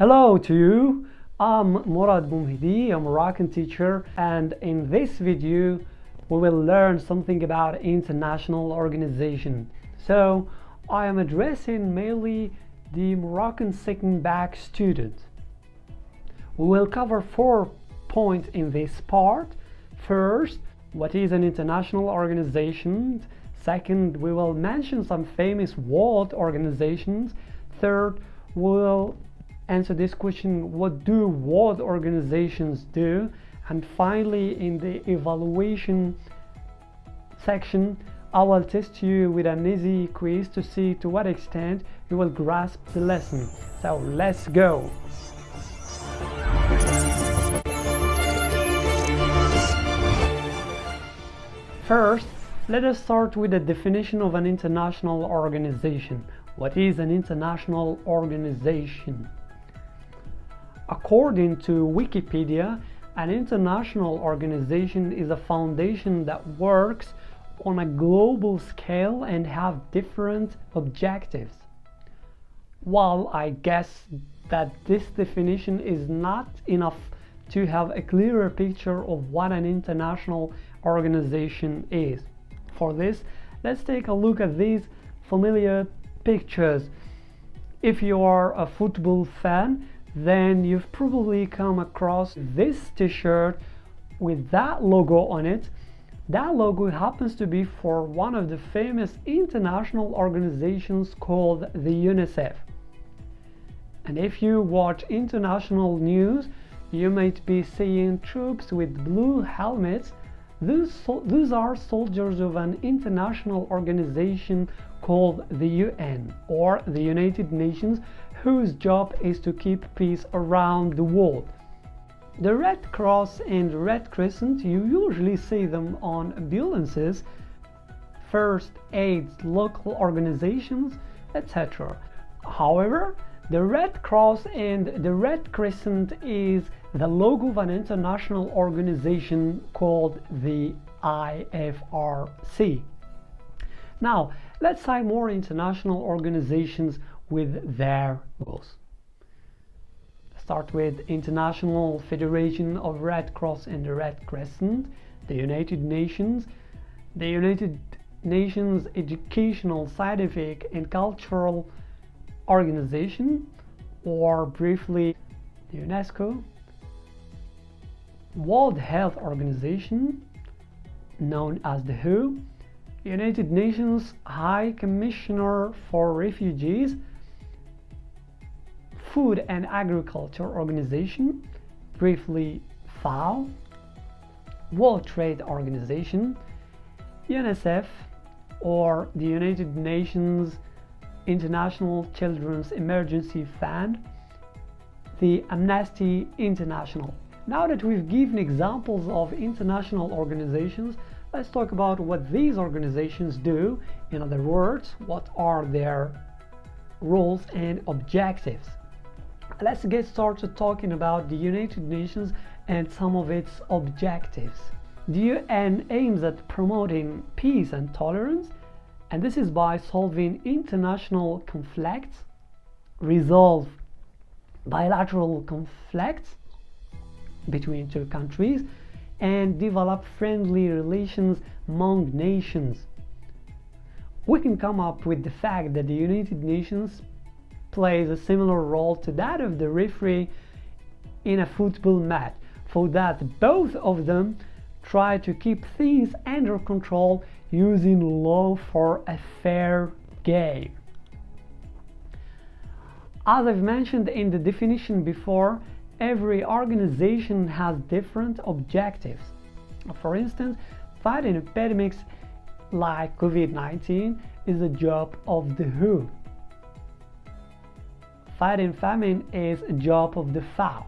Hello to you. I'm Murad Boumhidi, a Moroccan teacher, and in this video we will learn something about international organization. So I am addressing mainly the Moroccan second Bac student. We will cover four points in this part. First, what is an international organization? Second, we will mention some famous world organizations. Third, we'll answer this question, what do world organizations do? And finally, in the evaluation section, I will test you with an easy quiz to see to what extent you will grasp the lesson. So let's go! First, let us start with the definition of an international organization. What is an international organization? According to Wikipedia, an international organization is a foundation that works on a global scale and have different objectives. While I guess that this definition is not enough to have a clearer picture of what an international organization is. For this, let's take a look at these familiar pictures. If you are a football fan, then you've probably come across this t-shirt with that logo on it. That logo happens to be for one of the famous international organizations called the UNICEF. And if you watch international news, you might be seeing troops with blue helmets these, these are soldiers of an international organization called the UN or the United Nations whose job is to keep peace around the world. The Red Cross and Red Crescent, you usually see them on ambulances, first aid local organizations, etc. However, the Red Cross and the Red Crescent is the logo of an international organization called the IFRC. Now, let's cite more international organizations with their logos. Start with International Federation of Red Cross and the Red Crescent, the United Nations, the United Nations Educational, Scientific and Cultural organization or briefly the UNESCO, World Health Organization known as the WHO, United Nations High Commissioner for Refugees, Food and Agriculture Organization, briefly FAO, World Trade Organization, UNICEF, or the United Nations International Children's Emergency Fund, the Amnesty International. Now that we've given examples of international organizations, let's talk about what these organizations do. In other words, what are their roles and objectives. Let's get started talking about the United Nations and some of its objectives. The UN aims at promoting peace and tolerance and this is by solving international conflicts, resolve bilateral conflicts between two countries, and develop friendly relations among nations. We can come up with the fact that the United Nations plays a similar role to that of the referee in a football match, for that both of them try to keep things under control using law for a fair game. As I've mentioned in the definition before, every organization has different objectives. For instance, fighting epidemics like COVID-19 is the job of the WHO. Fighting famine is a job of the FAO,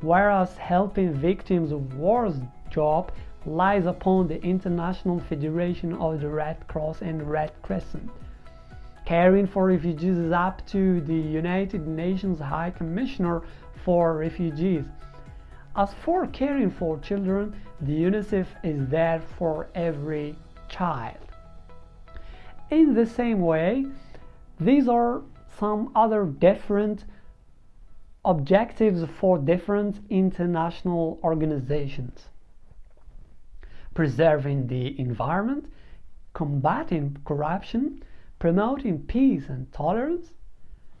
whereas helping victims of wars job lies upon the International Federation of the Red Cross and Red Crescent. Caring for refugees is up to the United Nations High Commissioner for Refugees. As for caring for children, the UNICEF is there for every child. In the same way, these are some other different objectives for different international organizations preserving the environment, combating corruption, promoting peace and tolerance,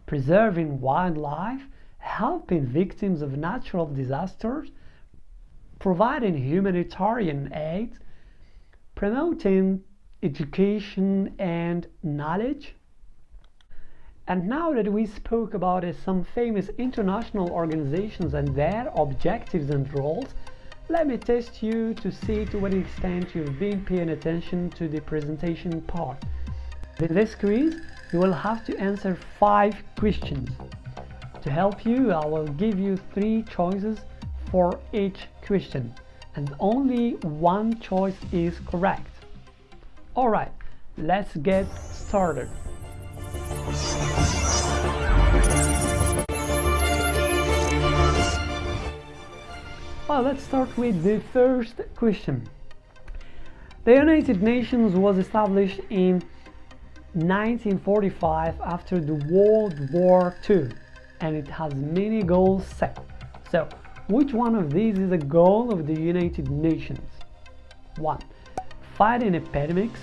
preserving wildlife, helping victims of natural disasters, providing humanitarian aid, promoting education and knowledge. And now that we spoke about uh, some famous international organizations and their objectives and roles, let me test you to see to what extent you've been paying attention to the presentation part. In this quiz, you will have to answer five questions. To help you, I will give you three choices for each question, and only one choice is correct. Alright, let's get started. Well, let's start with the first question. The United Nations was established in 1945 after the World War II and it has many goals set. So, which one of these is a goal of the United Nations? 1. Fighting epidemics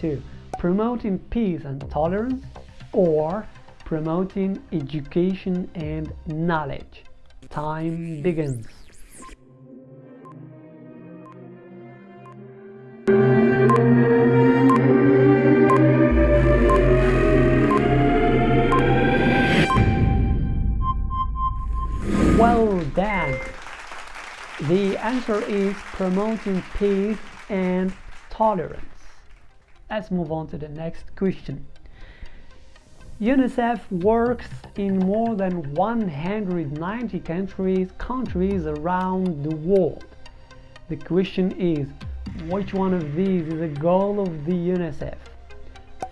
2. Promoting peace and tolerance or promoting education and knowledge. Time begins. The answer is promoting peace and tolerance. Let's move on to the next question. UNICEF works in more than 190 countries, countries around the world. The question is, which one of these is a goal of the UNICEF?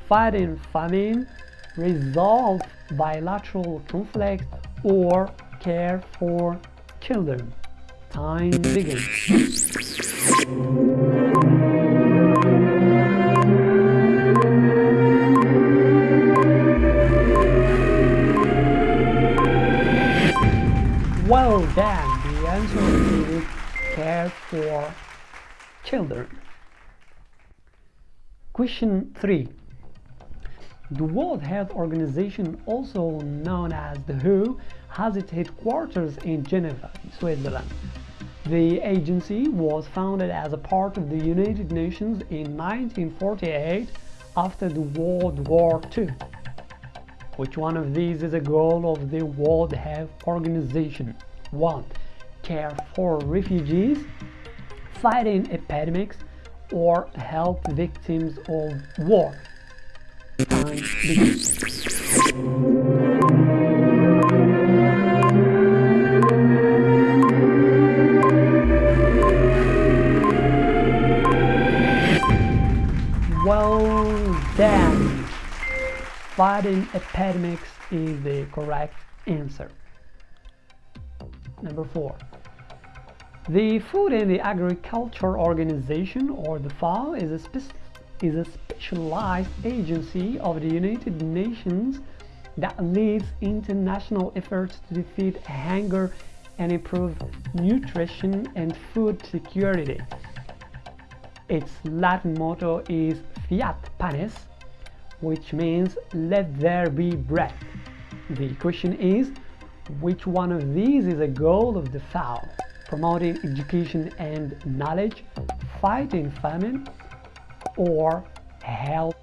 Fighting famine, resolve bilateral conflict, or care for children. Time begins. Well done. The answer is care for children. Question 3. The World Health Organization, also known as the WHO, has its headquarters in Geneva, Switzerland. The agency was founded as a part of the United Nations in 1948 after the World War II. Which one of these is a goal of the World Health Organization? 1. Care for refugees, fighting epidemics, or help victims of war. Fighting epidemics is the correct answer. Number four. The Food and the Agriculture Organization, or the FAO, is a, spe is a specialized agency of the United Nations that leads international efforts to defeat hunger and improve nutrition and food security. Its Latin motto is Fiat Panis, which means let there be bread. The question is, which one of these is a goal of the FAO? Promoting education and knowledge, fighting famine, or health?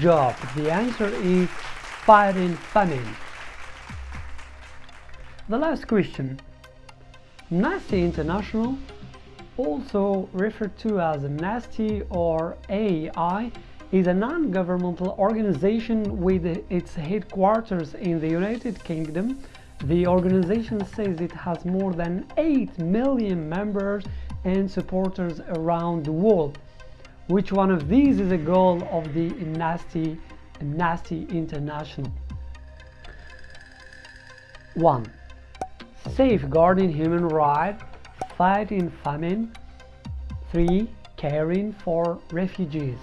Job. The answer is fighting famine. The last question. Amnesty International, also referred to as Amnesty or AI, is a non-governmental organization with its headquarters in the United Kingdom. The organization says it has more than 8 million members and supporters around the world. Which one of these is a goal of the Amnesty, Amnesty International? 1. Safeguarding human rights, fighting famine. 3. Caring for refugees.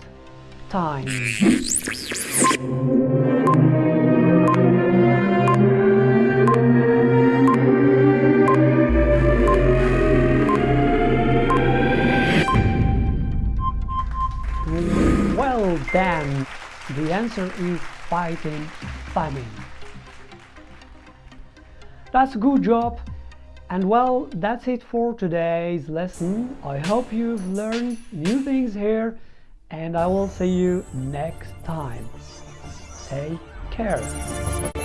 Time. Answer is fighting famine. That's a good job. And well, that's it for today's lesson. I hope you've learned new things here and I will see you next time. Take care.